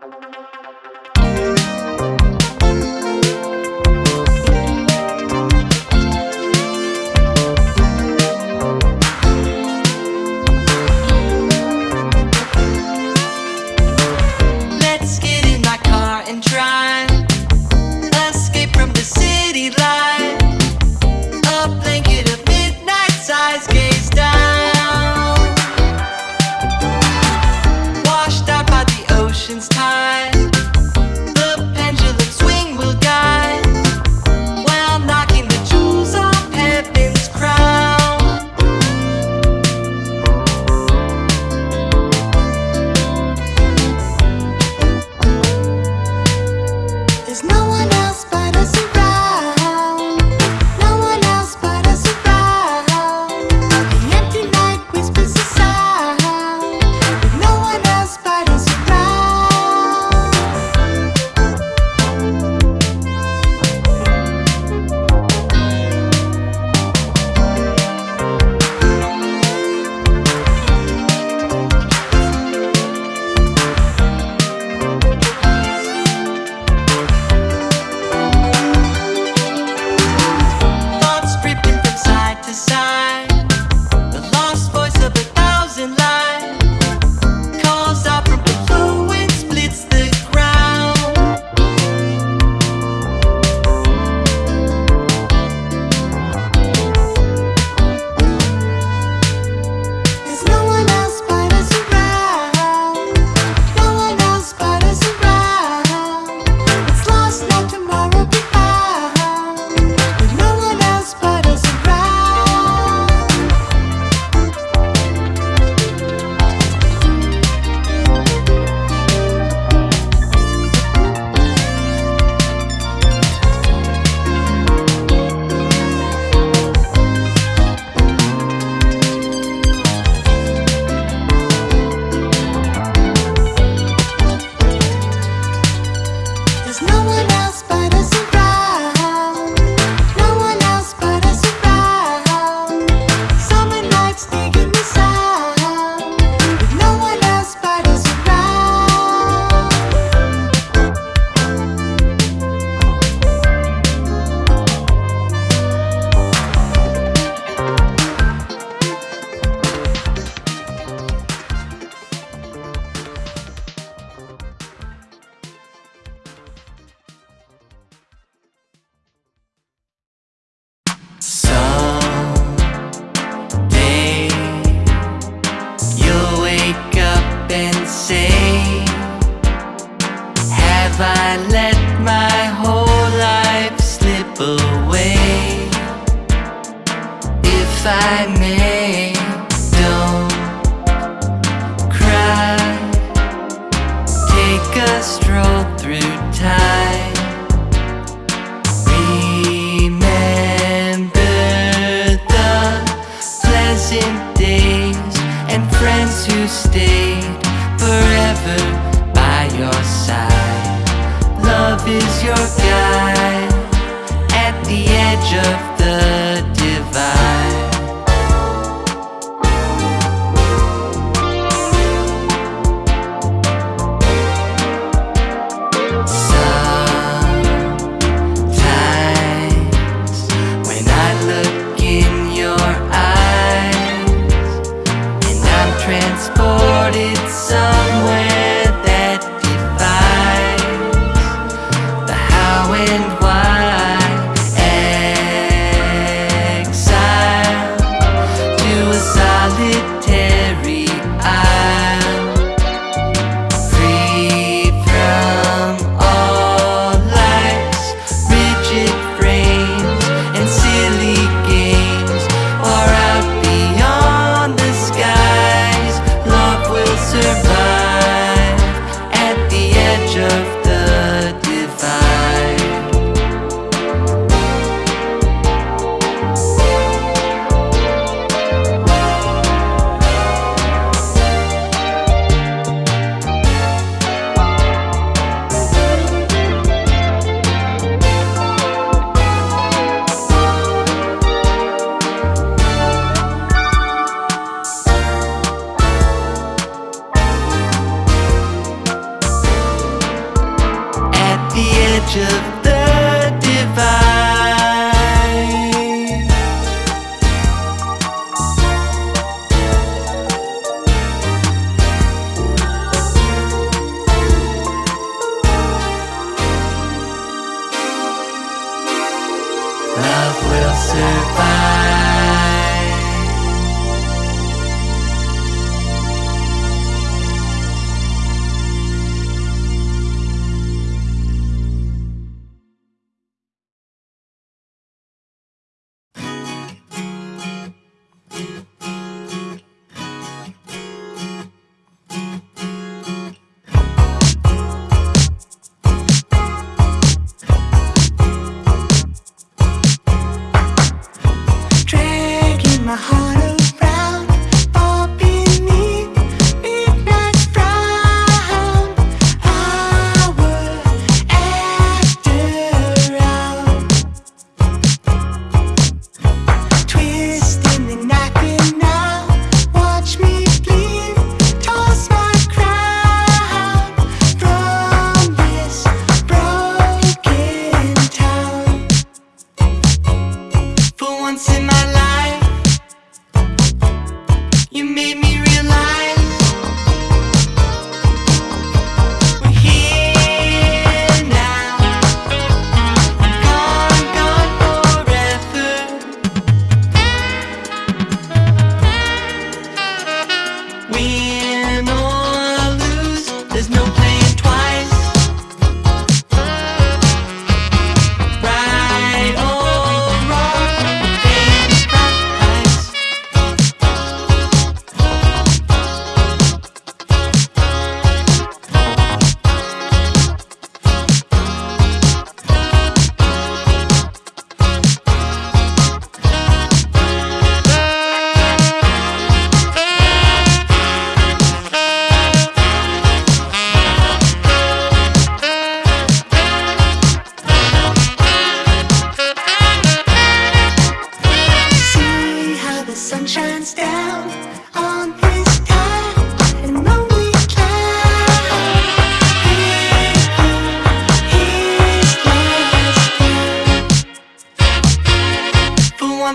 survive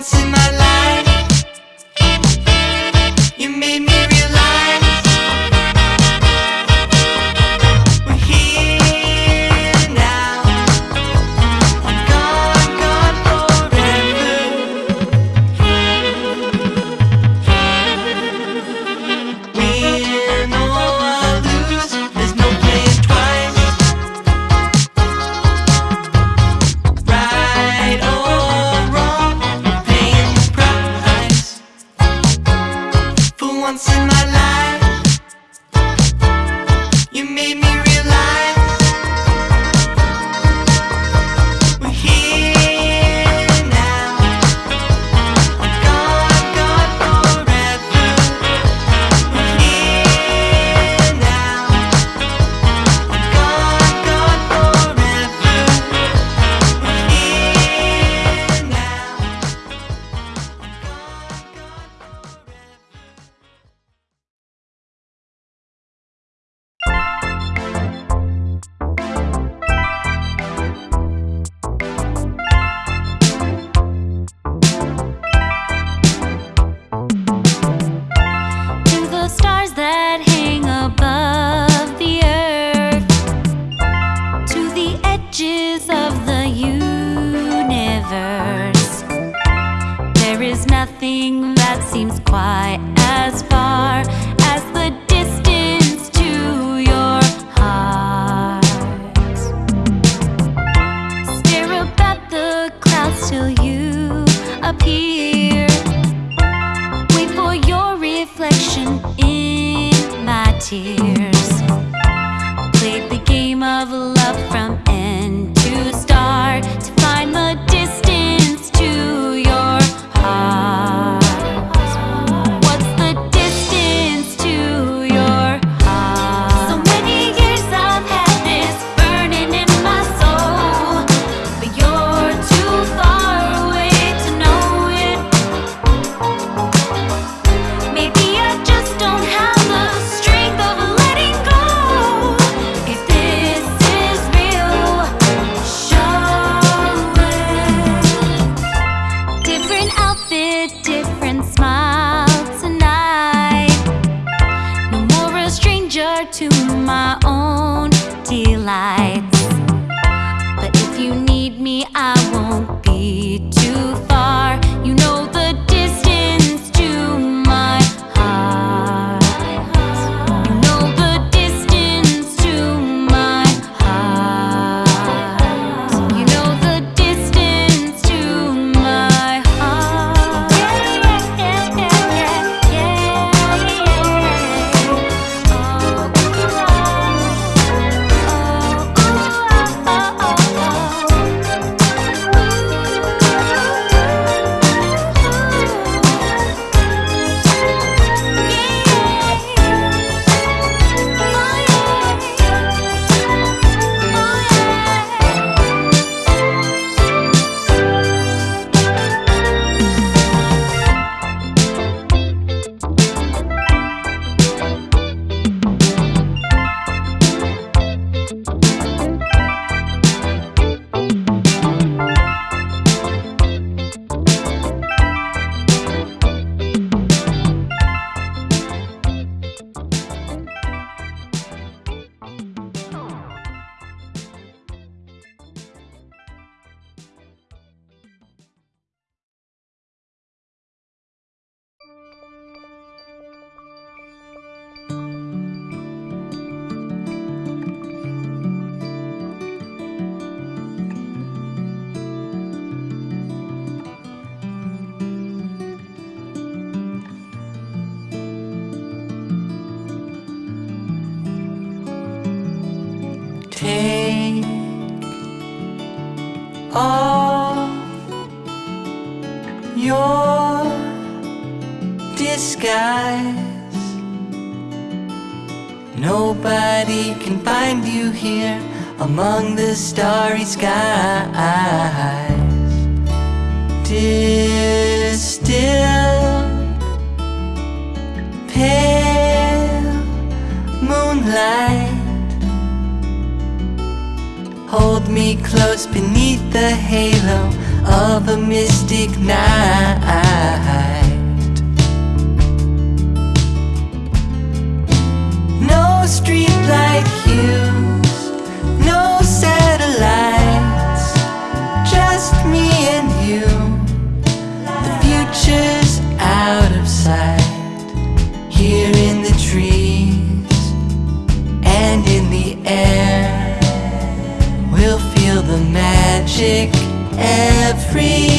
dancing. Take off your disguise. Nobody can find you here among the starry skies. Distilled, Hold me close beneath the halo of a mystic night. No streetlight hues, no satellites, just me and you. The future's out of sight, everywhere.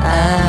Night.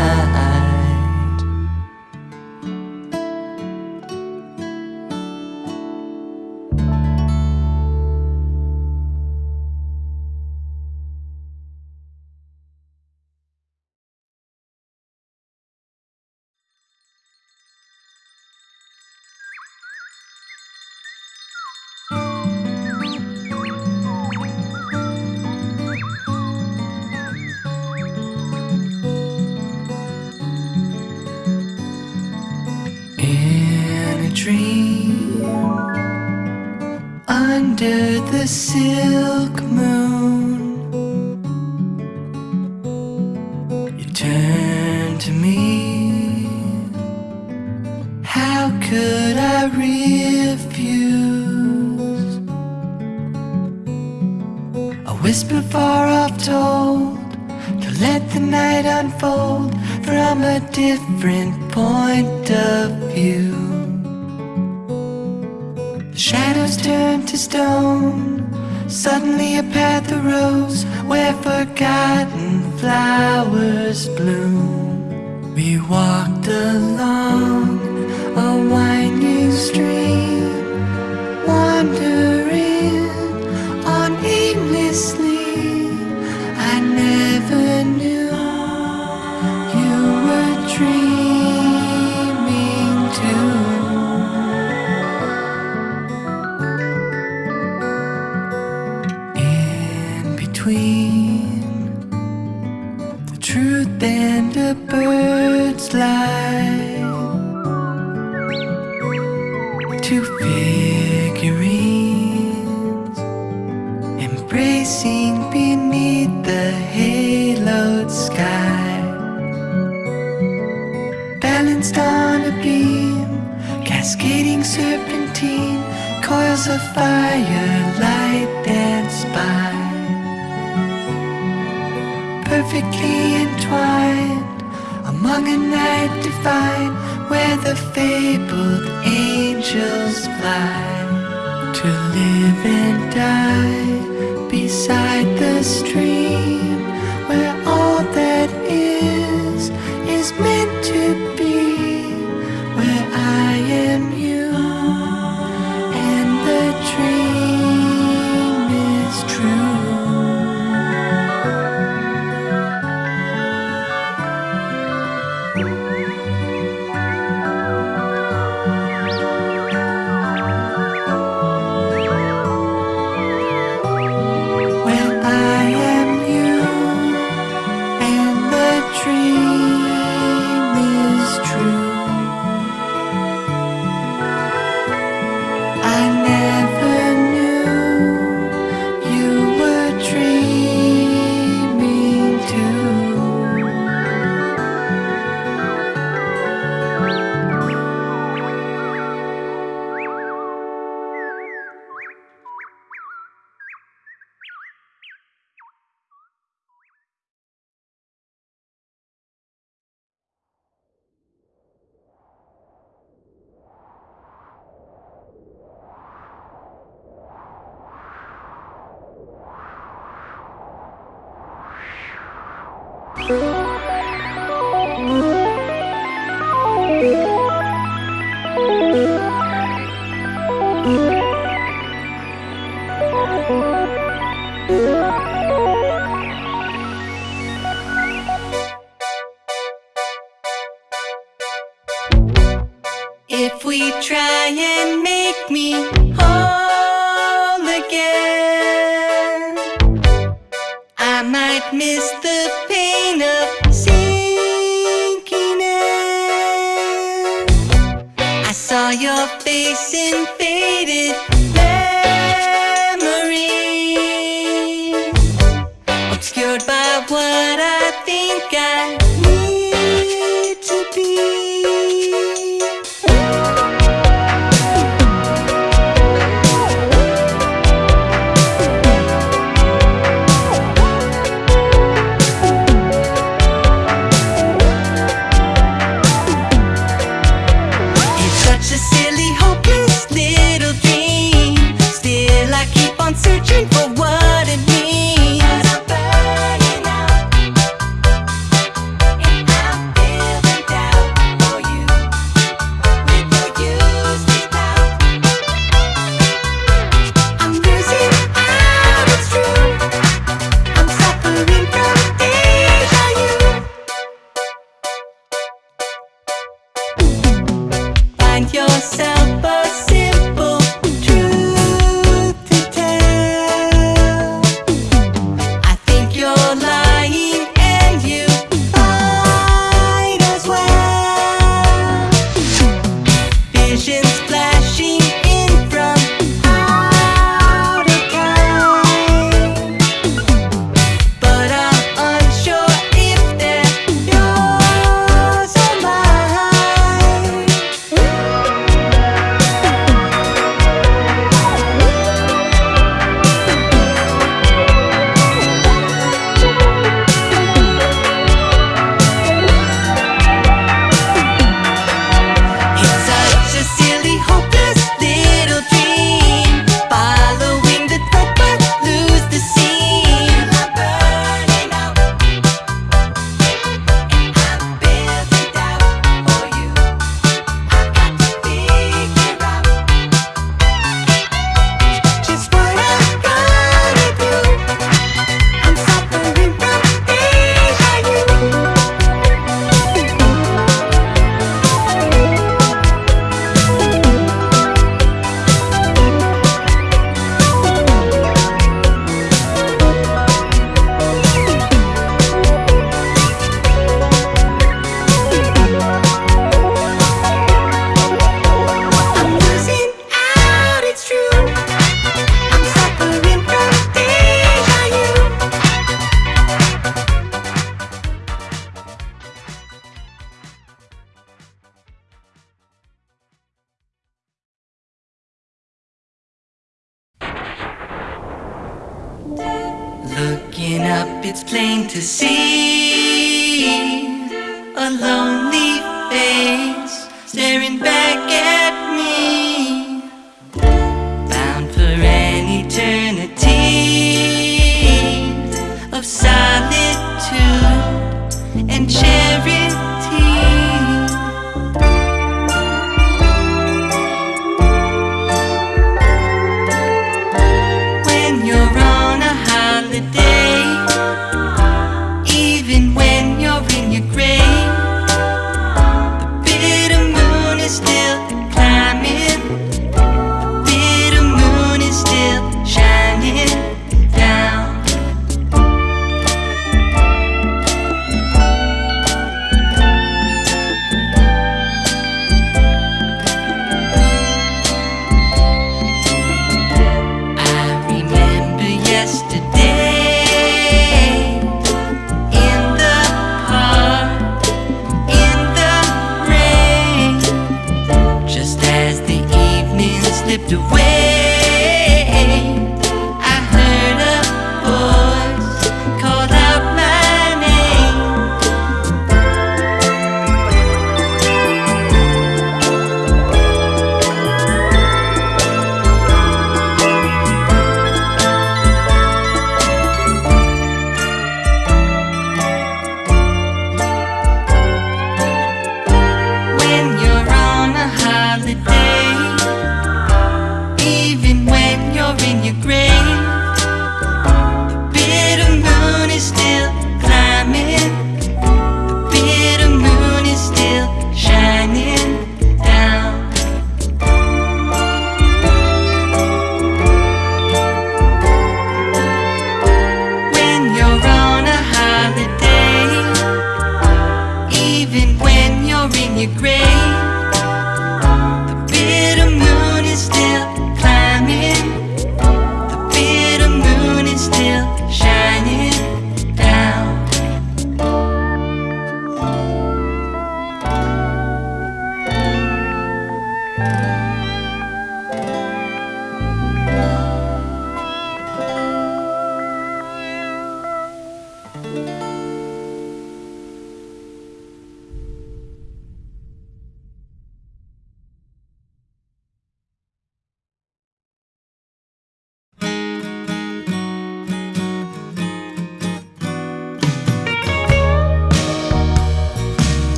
The shadows turned to stone. Suddenly a path arose where forgotten flowers bloom. We walked along a winding stream, wandering on aimlessly. perfectly entwined Among a night divine Where the fabled angels fly To live and die Beside the stream Where faded obscured by what I.